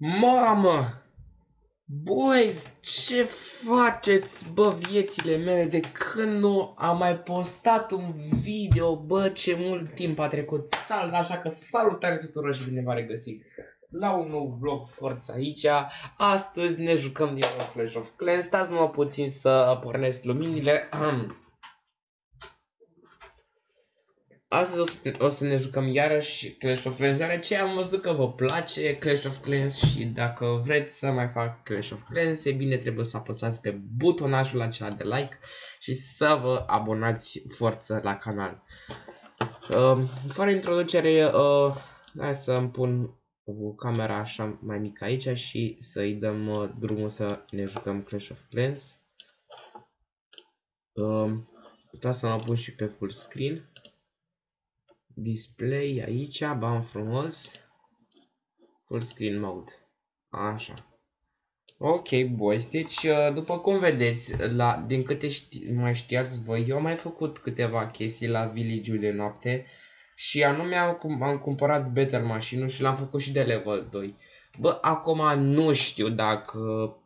Mamă! Boys, ce faceți, bă, viețile mele de când nu am mai postat un video, bă, ce mult timp a trecut. Salut, așa că salutare tuturor și bine v-am regăsit la un nou vlog Forța aici. Astăzi ne jucăm din nou Clash of Clans, stați numai puțin să pornesc luminile. Astăzi o să, o să ne jucăm iarăși Clash of Clans, deoarece am văzut că vă place Clash of Clans și dacă vreți să mai fac Clash of Clans, e bine trebuie să apăsați pe butonajul acela de like și să vă abonați forță la canal. Uh, fără introducere, uh, hai să îmi pun camera așa mai mică aici și să-i dăm uh, drumul să ne jucăm Clash of Clans. Uh, Stați să mă pun și pe full screen display aici, bam frumos, full screen mode, așa. Ok, boys, deci uh, după cum vedeți, la, din câte ști, mai știați voi, eu am mai făcut câteva chestii la village de noapte și anume am, am cumpărat Better Machine și l-am făcut și de level 2. Bă, acum nu știu dacă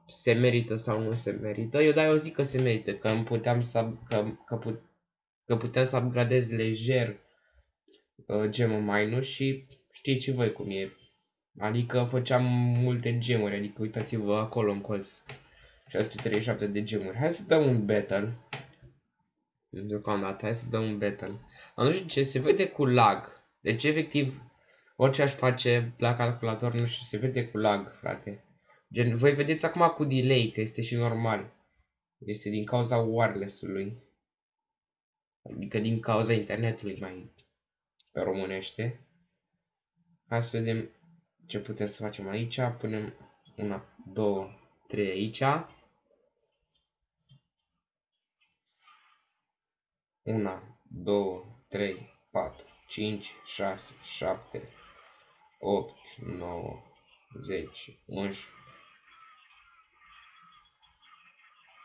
se merită sau nu se merită, eu dar eu zic că se merită, că puteam să, că, că, put, că puteam să upgradez lejer uh, gemul mine și știți și voi cum e. Adică făceam multe gemuri, adică uitați-vă acolo în colț. 637 de gemuri. Hai să dăm un battle. Deocamdată, hai să dăm un battle. Dar nu știu ce, se vede cu lag. Deci efectiv, orice aș face la calculator, nu știu, se vede cu lag, frate. Gen, voi vedeți acum cu delay, că este și normal. Este din cauza wireless-ului. Adică din cauza internetului mai pe românește. Hai să vedem ce putem să facem aici. Punem una, două, trei aici. Una, două, trei, patru, cinci, șase, șapte, opt, nouă, zece, unsprezece.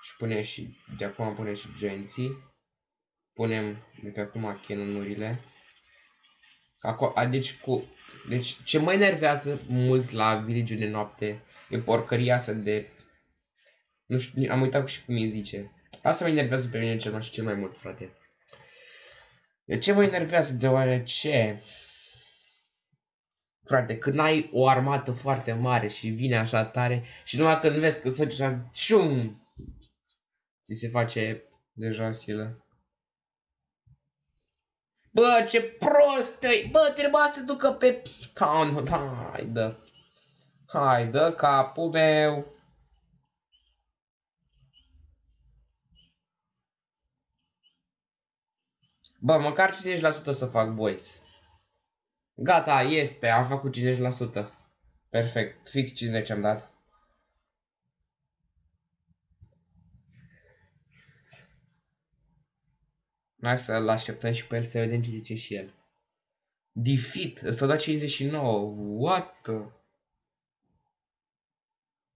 Și punem și, de acum punem și genții. Punem de pe acum canonurile. Acolo, deci, cu, deci ce mă enervează mult la village de noapte e porcăria asta de... Nu știu, am uitat și cum îi zice. Asta mă enervează pe mine cel mai, cel mai mult, frate. De ce mă enervează? Deoarece... Frate, când ai o armată foarte mare și vine așa tare și numai când vezi că se face așa... Cium! Ți se face deja silă. Bă, ce prost e! Bă, trebuia să ducă pe town. Hai, dă. Hai, dă capul meu. Bă, măcar 50% să fac, boys. Gata, este, am făcut 50%. Perfect, fix 50 am dat. Hai să-l așteptăm și pe el să vedem ce zice și el. Defeat, s-a dat 59. What?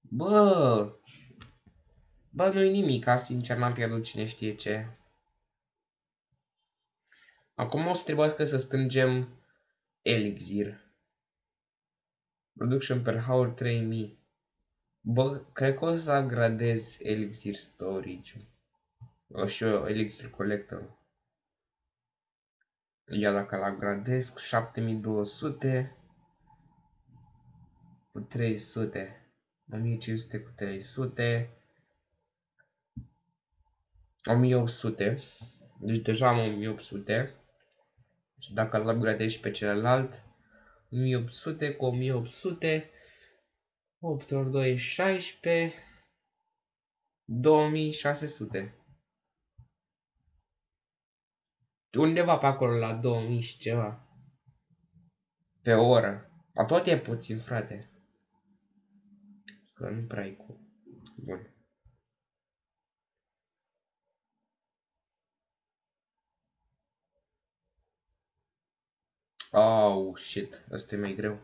Bă! Bă, nu-i nimic, sincer n-am pierdut cine știe ce. Acum o să trebuiască să strângem elixir. Production per hour 3000. Bă, cred că o să gradez elixir storage-ul. O și eu, elixir collector. Ia dacă la gradez cu 7200 cu 300 1500 cu 300 1800 deci deja am 1800 și dacă îl upgradez și pe celălalt 1800 cu 1800 8 ori 2 16 2600 undeva pe acolo la 2000 și ceva. Pe oră. A tot e puțin, frate. Că nu prea e cu... Bun. Oh, shit. Asta e mai greu.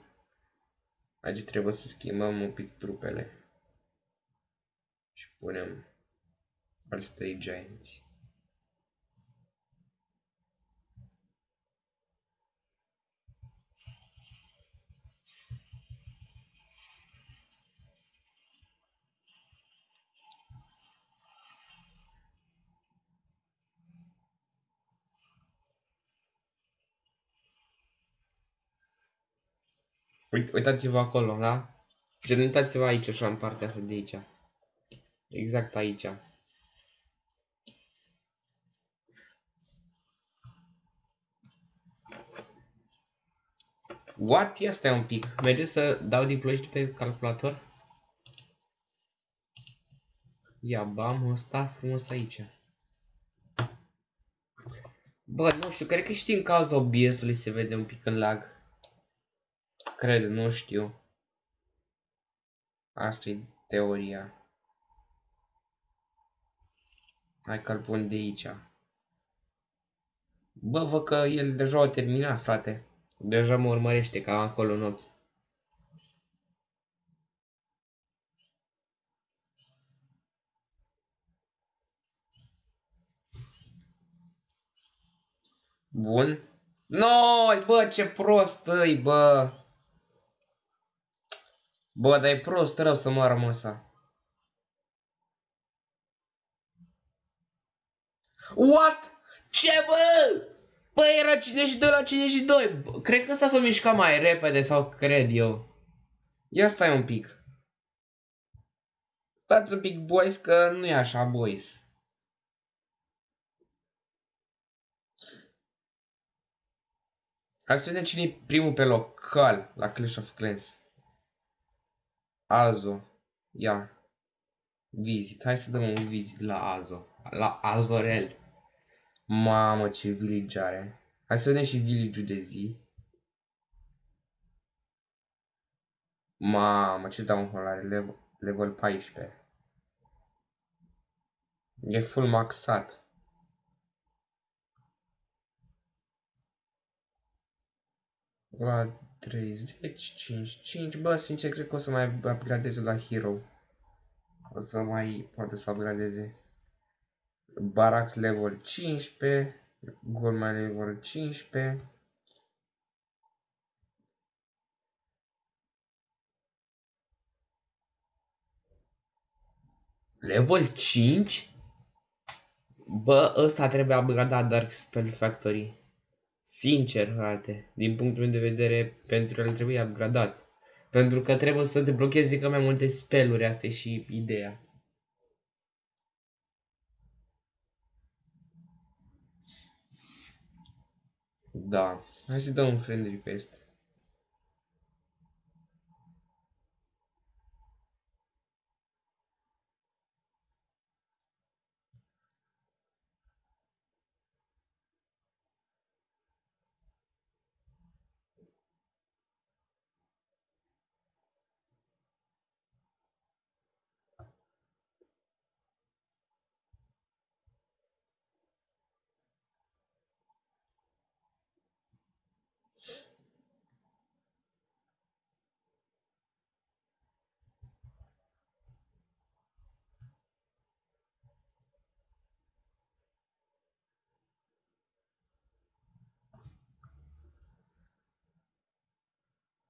Aici trebuie să schimbăm un pic trupele. Și punem alți trei giants. Uitați-vă acolo, da? Gen, uitați-vă aici, așa, în partea asta de aici. Exact aici. What? Ia stai un pic. Merge să dau deploy pe calculator? Ia bam ăsta frumos aici. Bă, nu știu, cred că și din cauza OBS-ului se vede un pic în lag. Cred, nu știu. Asta e teoria. Hai că-l pun de aici. Bă, văd că el deja a terminat, frate. Deja mă urmărește ca acolo în ochi. Bun. Noi, bă, ce prost îi, bă. Bă, dar e prost rău să moară măsa. What? Ce, bă? Bă, era 52 la 52. Cred că ăsta s-a mișcat mai repede sau cred eu. Ia stai un pic. Stați un pic, boys, că nu e așa, boys. Hai să vedem cine e primul pe local la Clash of Clans. Azo. Ia. Visit. Hai să dăm un visit la Azo. La Azorel. Mamă, ce village are. Hai să vedem și village-ul de zi. Mamă, ce dau un are level, level 14. E full maxat. La 30, 5, 5. Bă, sincer, cred că o să mai upgradeze la Hero. O să mai poate să upgradeze. Barax level 15. Goldman level 15. Level 5? Bă, ăsta trebuie upgradat Dark Spell Factory. Sincer, frate, din punctul meu de vedere, pentru el trebuie upgradat. Pentru că trebuie să te blochezi că mai multe speluri, asta e și ideea. Da, hai să dăm un friend request.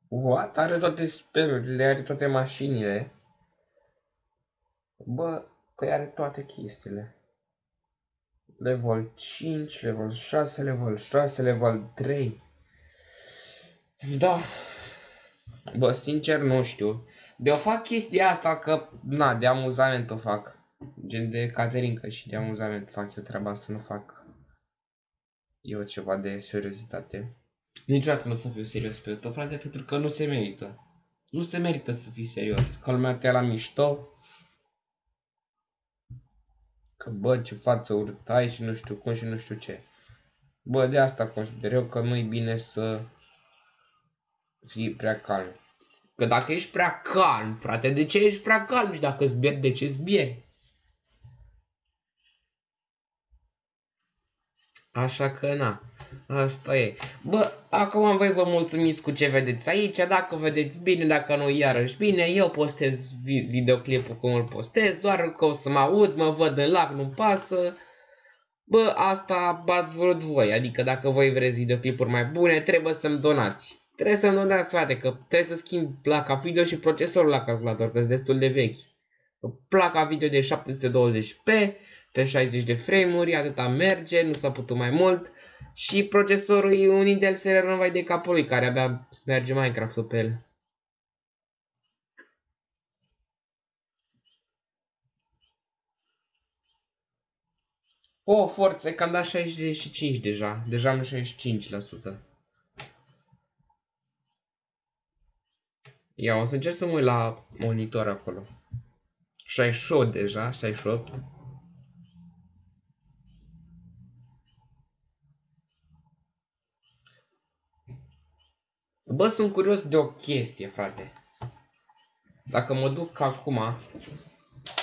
What? Are toate spelurile, are toate mașinile. Bă, păi are toate chestiile. Level 5, level 6, level 6, level 3. Da. Bă, sincer nu știu. De o fac chestia asta că, na, de amuzament o fac. Gen de Caterinca și de amuzament fac eu treaba asta, nu fac eu ceva de seriozitate. Niciodată nu o să fiu serios pe tău, frate, pentru că nu se merită. Nu se merită să fii serios. Calmea-te la mișto. Că bă, ce față urât ai și nu știu cum și nu știu ce. Bă, de asta consider eu că nu-i bine să fii prea calm. Că dacă ești prea calm, frate, de ce ești prea calm și dacă îți de ce îți Așa că na, asta e. Bă, acum voi vă mulțumiți cu ce vedeți aici, dacă vedeți bine, dacă nu iarăși bine, eu postez videoclipul cum îl postez, doar că o să mă aud, mă văd în lac, nu pasă. Bă, asta ați vrut voi, adică dacă voi vreți videoclipuri mai bune, trebuie să-mi donați. Trebuie să-mi donați, frate, că trebuie să schimb placa video și procesorul la calculator, că sunt destul de vechi. Placa video de 720p, pe 60 de frame-uri, atâta merge, nu s-a putut mai mult. Și procesorul e un Intel Celeron vai de capul lui, care abia merge Minecraft-ul pe el. O, oh, forță, că am dat 65 deja. Deja am 65%. Ia, o să încerc să mă uit la monitor acolo. 68 deja, 68. Bă, sunt curios de o chestie, frate. Dacă mă duc acum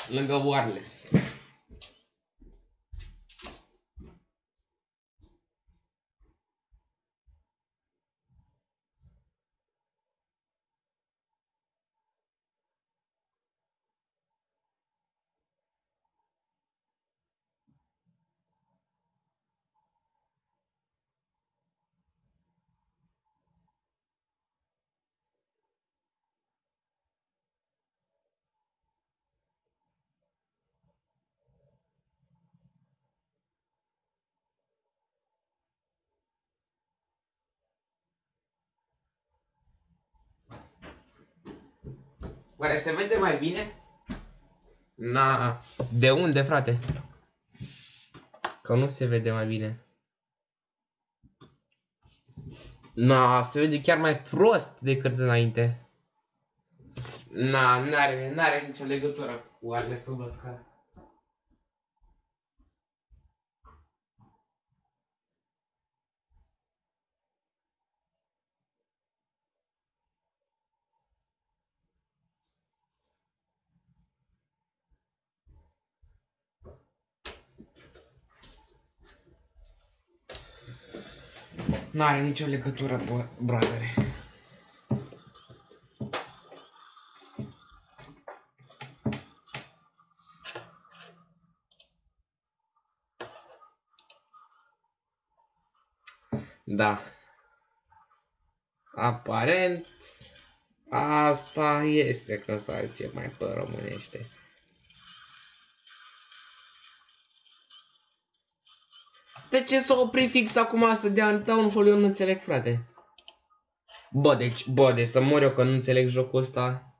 lângă wireless. Oare se vede mai bine? Na, de unde, frate? Că nu se vede mai bine. Na, se vede chiar mai prost decât înainte. Na, n-are, n-are nicio legătură cu alesul văd N-are nicio legătură, bă, bradere. Da. Aparent, asta este că să ce mai pe românește. De ce s-a oprit fix acum asta de Downfall? Eu nu înțeleg, frate. Bă, deci, bă, de să mor eu că nu înțeleg jocul ăsta.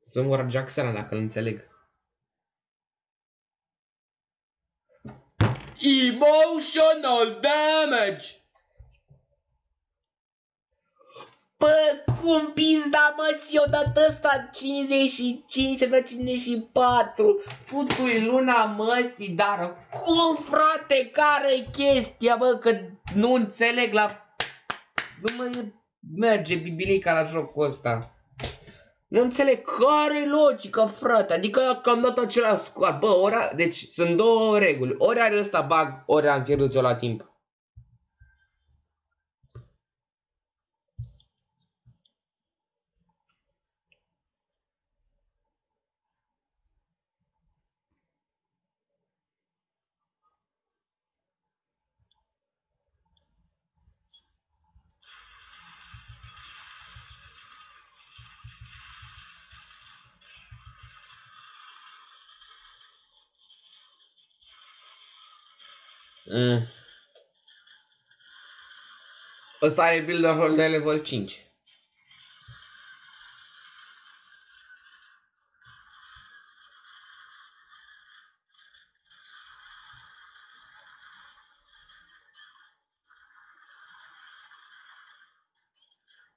Să mor Jacksona dacă nu înțeleg. Emotional damage! Bă, cum pizda mă, eu dat ăsta 55, am dat 54, futui luna măsii, dar cum frate, care chestia, bă, că nu înțeleg la... Nu mă merge bibilica la jocul ăsta. Nu înțeleg care logică, frate, adică că am dat același scoat, bă, ora, deci sunt două reguli, ori are ăsta bug, ori am pierdut eu la timp. Mm. Ăsta are builder hold de level 5.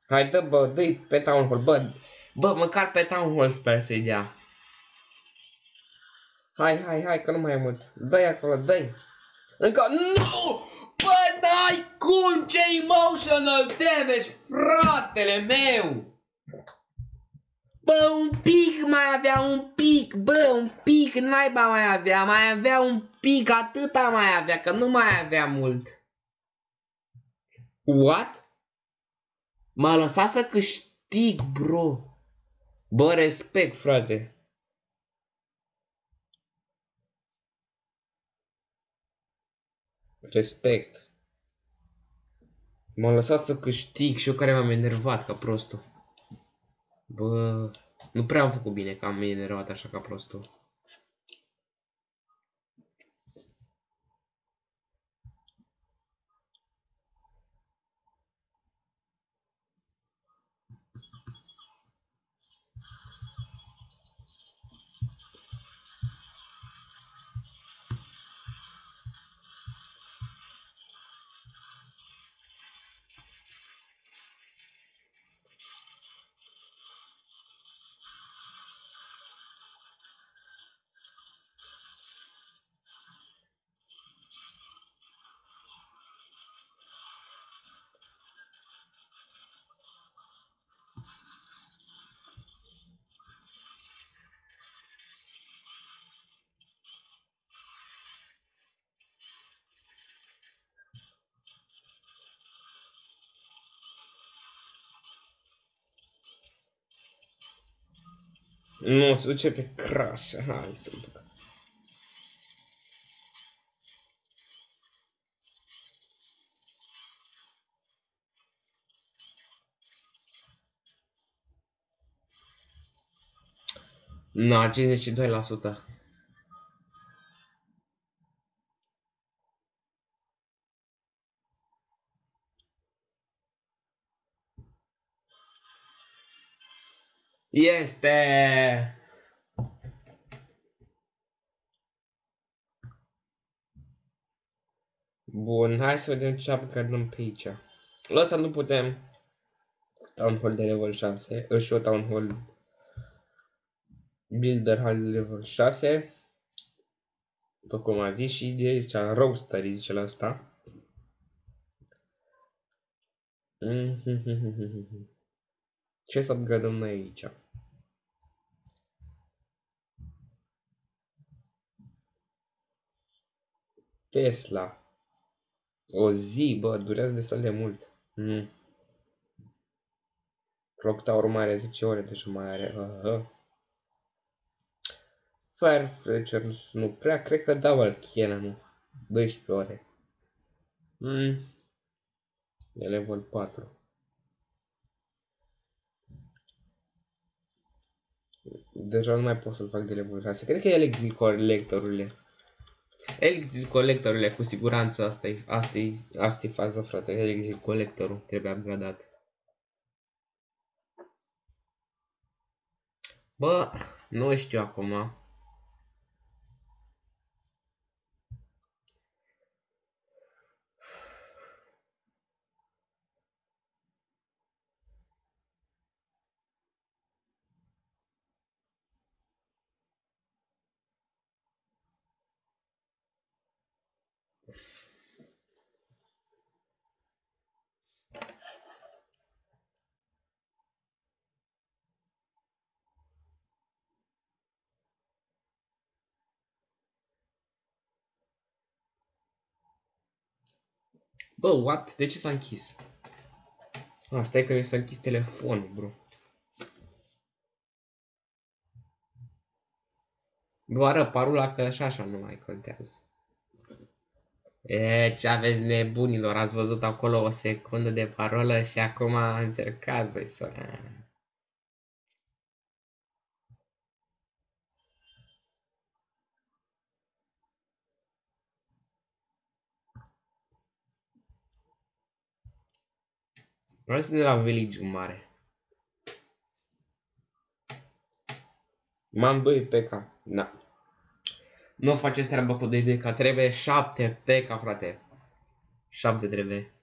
Hai, dă, bă, dă pe Town Hall, bă, bă, măcar pe Town Hall sper să-i dea. Hai, hai, hai, că nu mai e mult. Dă-i acolo, dă-i. Încă... Nu! Bă, n-ai cum! Ce emotional damage, fratele meu! Bă, un pic mai avea, un pic, bă, un pic naiba mai avea, mai avea un pic, atâta mai avea, că nu mai avea mult. What? M-a lăsat să câștig, bro. Bă, respect, frate. Respect. M-am lăsat să câștig și eu care m-am enervat ca prostul. Bă, nu prea am făcut bine că am enervat așa ca prostul. Nu, se duce pe crash. Hai să băg. Na, 52%. Este! Bun, hai să vedem ce upgradăm pe aici. La asta nu putem. Town Hall de level 6. Își o Town Hall Builder Hall de level 6. După cum a zis și de zicea Roaster, zice la asta. Ce să upgradăm noi aici? Tesla. O zi, bă, durează destul de mult. Mm. Clock Tower mai are 10 ore, deci mai are. Uh -huh. Firefletcher nu prea, cred că Double Cannon 12 ore. Mm. E level 4. Deja nu mai pot să-l fac de level 6. Cred că e Elixir colectorurile. Elixir colectorurile, cu siguranță asta e, asta e, asta e faza, frate. Elixir colectorul trebuie upgradat. Bă, nu știu acum. Bă, what? De ce s-a închis? Asta e că mi s-a închis telefonul, bro. Doar parula că așa așa nu mai contează. E, ce aveți nebunilor, ați văzut acolo o secundă de parolă și acum încercați să-i să... Vreau să de la village mare. M-am 2 PK. Da. Nu faceți treaba cu 2 PK. Trebuie 7 PK, frate. 7 trebuie.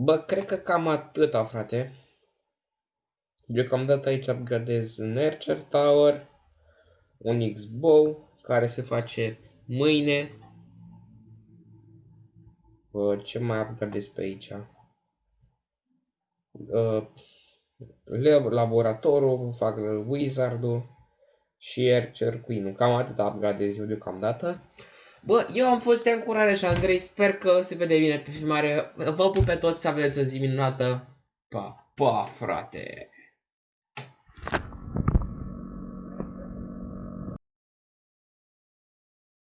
Bă, cred că cam atâta, frate. Deocamdată aici upgradez un Archer Tower, un X-Bow, care se face mâine. Bă, ce mai upgradez pe aici? Uh, laboratorul, fac Wizardul și Archer Queen-ul. Cam atât upgradez eu deocamdată. Bă, eu am fost de încurare și Andrei, sper că se vede bine pe filmare. Vă pup pe toți, să aveți o zi minunată. Pa, pa, frate!